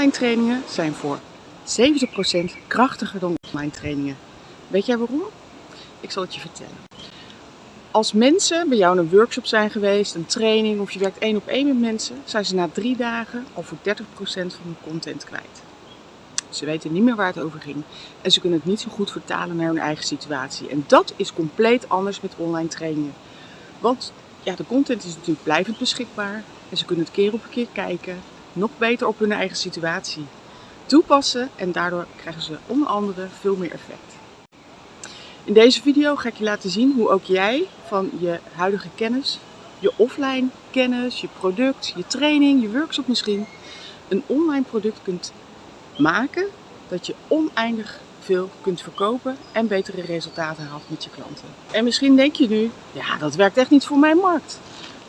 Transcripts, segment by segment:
Online trainingen zijn voor 70% krachtiger dan offline trainingen. Weet jij waarom? Ik zal het je vertellen. Als mensen bij jou in een workshop zijn geweest, een training of je werkt één op één met mensen, zijn ze na drie dagen al voor 30% van hun content kwijt. Ze weten niet meer waar het over ging en ze kunnen het niet zo goed vertalen naar hun eigen situatie. En dat is compleet anders met online trainingen. Want ja, de content is natuurlijk blijvend beschikbaar en ze kunnen het keer op keer kijken, nog beter op hun eigen situatie toepassen en daardoor krijgen ze onder andere veel meer effect. In deze video ga ik je laten zien hoe ook jij van je huidige kennis, je offline kennis, je product, je training, je workshop misschien, een online product kunt maken dat je oneindig veel kunt verkopen en betere resultaten haalt met je klanten. En misschien denk je nu, ja dat werkt echt niet voor mijn markt.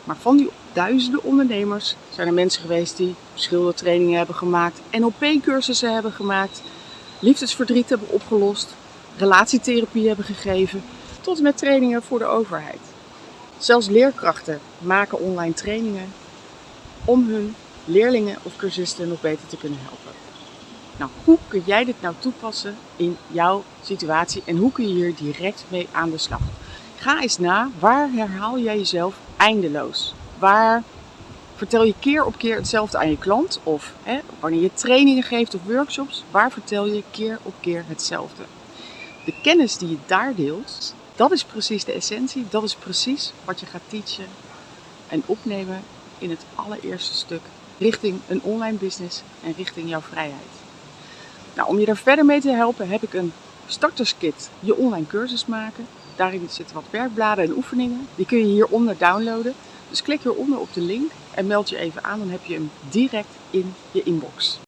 Maar van die duizenden ondernemers zijn er mensen geweest die schildertrainingen hebben gemaakt, NLP-cursussen hebben gemaakt, liefdesverdriet hebben opgelost, relatietherapie hebben gegeven, tot en met trainingen voor de overheid. Zelfs leerkrachten maken online trainingen om hun leerlingen of cursisten nog beter te kunnen helpen. Nou, hoe kun jij dit nou toepassen in jouw situatie en hoe kun je hier direct mee aan de slag? Ga eens na, waar herhaal jij jezelf eindeloos? Waar vertel je keer op keer hetzelfde aan je klant? Of hè, wanneer je trainingen geeft of workshops, waar vertel je keer op keer hetzelfde? De kennis die je daar deelt, dat is precies de essentie. Dat is precies wat je gaat teachen en opnemen in het allereerste stuk richting een online business en richting jouw vrijheid. Nou, om je daar verder mee te helpen heb ik een starterskit, je online cursus maken. Daarin zitten wat werkbladen en oefeningen. Die kun je hieronder downloaden. Dus klik hieronder op de link en meld je even aan, dan heb je hem direct in je inbox.